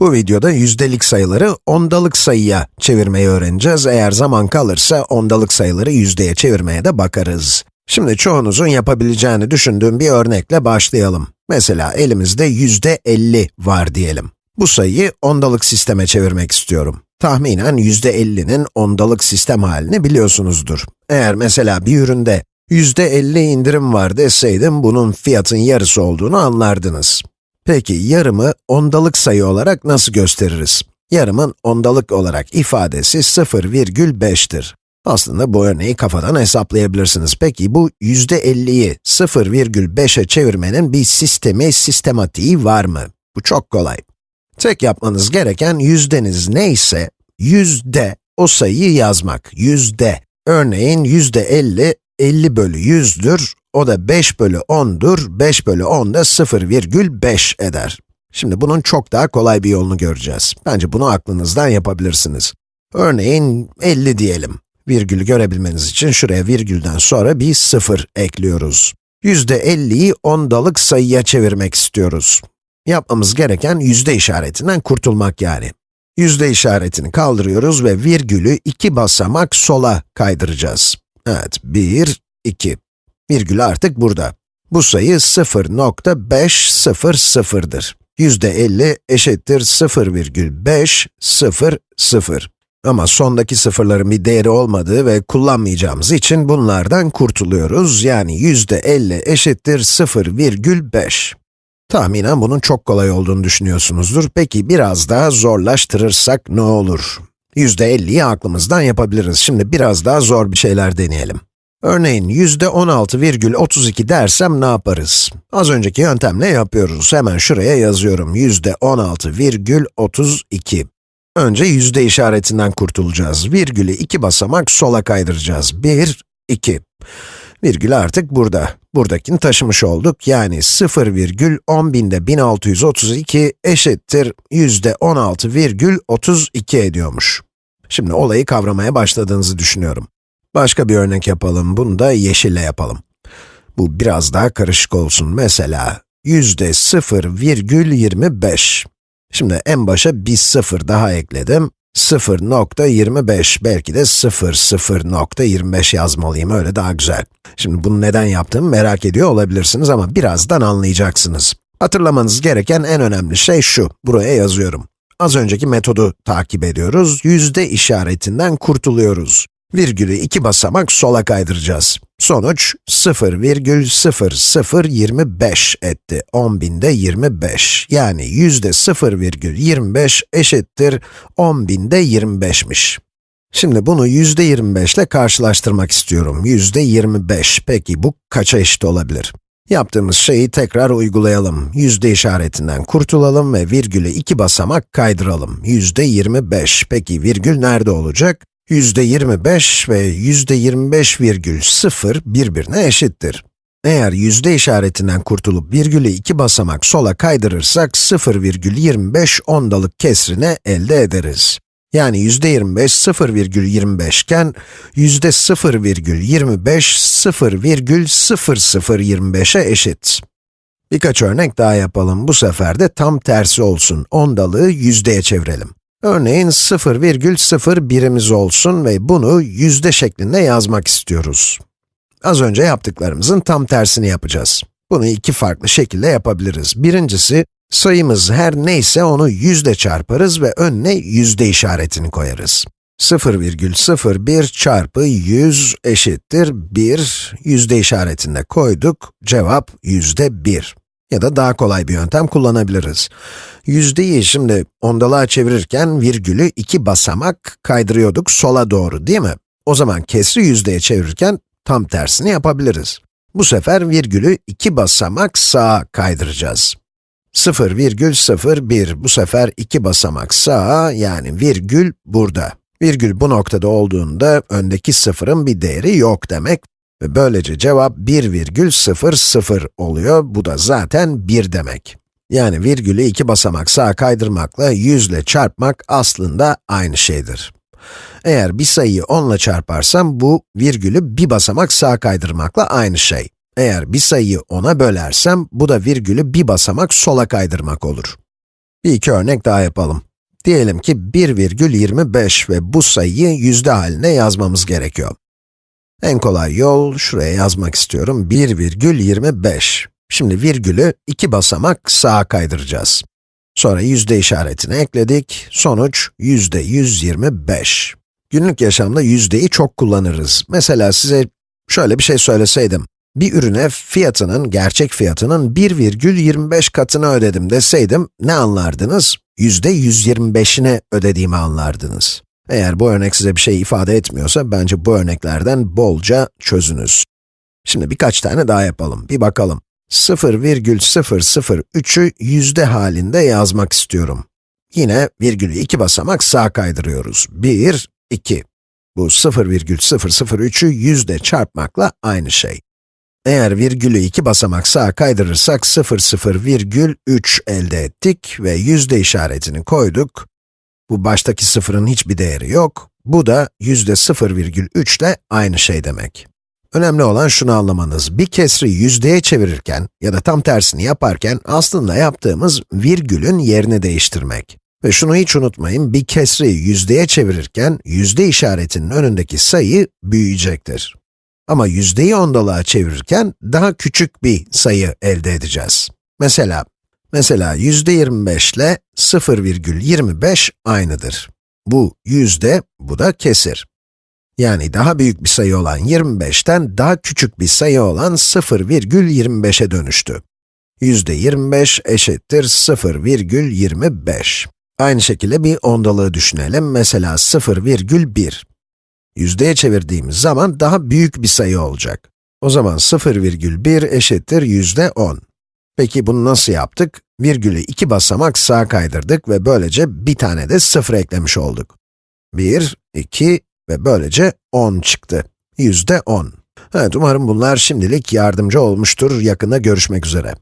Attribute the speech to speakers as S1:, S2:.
S1: Bu videoda yüzdelik sayıları ondalık sayıya çevirmeyi öğreneceğiz. Eğer zaman kalırsa ondalık sayıları yüzdeye çevirmeye de bakarız. Şimdi çoğunuzun yapabileceğini düşündüğüm bir örnekle başlayalım. Mesela elimizde yüzde 50 var diyelim. Bu sayıyı ondalık sisteme çevirmek istiyorum. Tahminen yüzde 50'nin ondalık sistem halini biliyorsunuzdur. Eğer mesela bir üründe yüzde 50 indirim var deseydim, bunun fiyatın yarısı olduğunu anlardınız. Peki yarımı ondalık sayı olarak nasıl gösteririz? Yarımın ondalık olarak ifadesi 0,5'tir. Aslında bu örneği kafadan hesaplayabilirsiniz. Peki bu %50'yi 0,5'e çevirmenin bir sistemi, sistematiği var mı? Bu çok kolay. Tek yapmanız gereken yüzdeniz neyse, yüzde o sayıyı yazmak. Yüzde. Örneğin yüzde 50, 50 bölü 100'dür. O da 5 bölü 10'dur. 5 bölü 10 da 0,5 eder. Şimdi bunun çok daha kolay bir yolunu göreceğiz. Bence bunu aklınızdan yapabilirsiniz. Örneğin 50 diyelim. Virgülü görebilmeniz için şuraya virgülden sonra bir 0 ekliyoruz. %50'yi ondalık sayıya çevirmek istiyoruz. Yapmamız gereken yüzde işaretinden kurtulmak yani. Yüzde işaretini kaldırıyoruz ve virgülü iki basamak sola kaydıracağız. Evet, 1, 2. Virgül artık burada. Bu sayı 0.500'dır. Yüzde 50 eşittir 0,500. Ama sondaki sıfırların bir değeri olmadığı ve kullanmayacağımız için bunlardan kurtuluyoruz. Yani yüzde 50 eşittir 0,5. Tahminen bunun çok kolay olduğunu düşünüyorsunuzdur. Peki biraz daha zorlaştırırsak ne olur? Yüzde 50'yi aklımızdan yapabiliriz. Şimdi biraz daha zor bir şeyler deneyelim. Örneğin yüzde 16,32 dersem ne yaparız? Az önceki yöntemle yapıyoruz. Hemen şuraya yazıyorum. Yüzde 16,32. Önce yüzde işaretinden kurtulacağız. Virgülü iki basamak sola kaydıracağız. 1, 2. Virgül artık burada. Buradakini taşımış olduk. Yani 0,10 binde 1632 eşittir yüzde 16,32 ediyormuş. Şimdi olayı kavramaya başladığınızı düşünüyorum. Başka bir örnek yapalım, bunu da yeşille yapalım. Bu biraz daha karışık olsun. Mesela, yüzde 0,25. Şimdi en başa bir sıfır daha ekledim. 0.25, belki de 0.0.25 yazmalıyım, öyle daha güzel. Şimdi bunu neden yaptığımı merak ediyor olabilirsiniz ama birazdan anlayacaksınız. Hatırlamanız gereken en önemli şey şu, buraya yazıyorum. Az önceki metodu takip ediyoruz, yüzde işaretinden kurtuluyoruz. Virgülü iki basamak sola kaydıracağız. Sonuç 0,0025 etti. 10 binde 25. Yani yüzde 0,25 eşittir 10 binde 25'miş. Şimdi bunu yüzde 25 ile karşılaştırmak istiyorum. Yüzde 25. Peki bu kaça eşit olabilir? Yaptığımız şeyi tekrar uygulayalım. Yüzde işaretinden kurtulalım ve virgülü iki basamak kaydıralım. Yüzde 25. Peki virgül nerede olacak? Yüzde 25 ve yüzde 25,0 birbirine eşittir. Eğer yüzde işaretinden kurtulup virgülü iki basamak sola kaydırırsak 0,25 ondalık kesrini elde ederiz. Yani yüzde 25 0,25 iken yüzde 0,25 0,0025'e eşit. Birkaç örnek daha yapalım. Bu sefer de tam tersi olsun. Ondalığı yüzdeye çevirelim. Örneğin 0,01'imiz olsun ve bunu yüzde şeklinde yazmak istiyoruz. Az önce yaptıklarımızın tam tersini yapacağız. Bunu iki farklı şekilde yapabiliriz. Birincisi, sayımız her neyse onu yüzde çarparız ve önüne yüzde işaretini koyarız. 0,01 çarpı 100 eşittir 1, yüzde işaretinde koyduk, cevap yüzde 1. Ya da daha kolay bir yöntem kullanabiliriz. Yüzdeyi şimdi ondalığa çevirirken virgülü iki basamak kaydırıyorduk sola doğru değil mi? O zaman kesri yüzdeye çevirirken tam tersini yapabiliriz. Bu sefer virgülü iki basamak sağa kaydıracağız. 0,01 bu sefer iki basamak sağa yani virgül burada. Virgül bu noktada olduğunda öndeki sıfırın bir değeri yok demek ve böylece cevap 1,00 oluyor. Bu da zaten 1 demek. Yani virgülü iki basamak sağa kaydırmakla 100 ile çarpmak aslında aynı şeydir. Eğer bir sayıyı 10 ile çarparsam bu virgülü bir basamak sağa kaydırmakla aynı şey. Eğer bir sayıyı 10'a bölersem bu da virgülü bir basamak sola kaydırmak olur. Bir iki örnek daha yapalım. Diyelim ki 1,25 ve bu sayıyı yüzde haline yazmamız gerekiyor. En kolay yol, şuraya yazmak istiyorum, 1,25. Şimdi virgülü iki basamak sağa kaydıracağız. Sonra yüzde işaretini ekledik, sonuç yüzde 125. Günlük yaşamda yüzdeyi çok kullanırız. Mesela size şöyle bir şey söyleseydim, bir ürüne fiyatının, gerçek fiyatının 1,25 katını ödedim deseydim, ne anlardınız? Yüzde 125'ini ödediğimi anlardınız. Eğer bu örnek size bir şey ifade etmiyorsa, bence bu örneklerden bolca çözünüz. Şimdi birkaç tane daha yapalım, bir bakalım. 0,003'ü yüzde halinde yazmak istiyorum. Yine virgülü iki basamak sağa kaydırıyoruz. 1, 2. Bu 0,003'ü yüzde çarpmakla aynı şey. Eğer virgülü iki basamak sağa kaydırırsak 0,0,3 elde ettik ve yüzde işaretini koyduk. Bu baştaki sıfırın hiçbir değeri yok. Bu da yüzde 0,3 ile aynı şey demek. Önemli olan şunu anlamanız, bir kesri yüzdeye çevirirken ya da tam tersini yaparken aslında yaptığımız virgülün yerini değiştirmek. Ve şunu hiç unutmayın, bir kesri yüzdeye çevirirken yüzde işaretinin önündeki sayı büyüyecektir. Ama yüzdeyi ondalığa çevirirken daha küçük bir sayı elde edeceğiz. Mesela, mesela yüzde 25 ile 0,25 aynıdır. Bu yüzde, bu da kesir. Yani daha büyük bir sayı olan 25'ten daha küçük bir sayı olan 0,25'e dönüştü. Yüzde 25 eşittir 0,25. Aynı şekilde bir ondalığı düşünelim. Mesela 0,1. Yüzdeye çevirdiğimiz zaman daha büyük bir sayı olacak. O zaman 0,1 eşittir yüzde 10. Peki bunu nasıl yaptık? Virgülü iki basamak sağa kaydırdık ve böylece bir tane de 0 eklemiş olduk. 1, 2 ve böylece 10 çıktı. Yüzde 10. Evet, umarım bunlar şimdilik yardımcı olmuştur. Yakında görüşmek üzere.